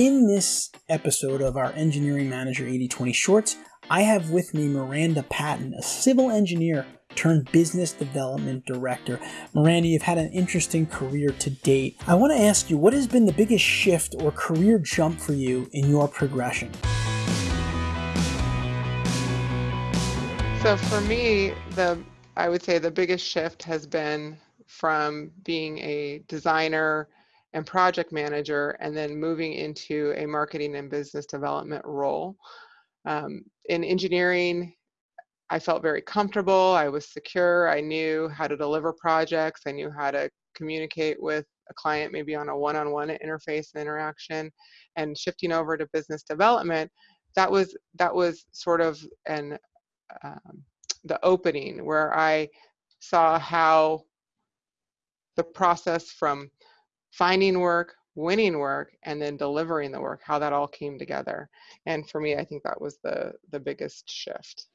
In this episode of our Engineering Manager 8020 Shorts, I have with me Miranda Patton, a civil engineer turned business development director. Miranda, you've had an interesting career to date. I want to ask you, what has been the biggest shift or career jump for you in your progression? So for me, the I would say the biggest shift has been from being a designer and project manager and then moving into a marketing and business development role. Um, in engineering, I felt very comfortable. I was secure. I knew how to deliver projects. I knew how to communicate with a client, maybe on a one on one interface and interaction. And shifting over to business development, that was that was sort of an um, the opening where I saw how the process from finding work, winning work, and then delivering the work, how that all came together. And for me, I think that was the the biggest shift.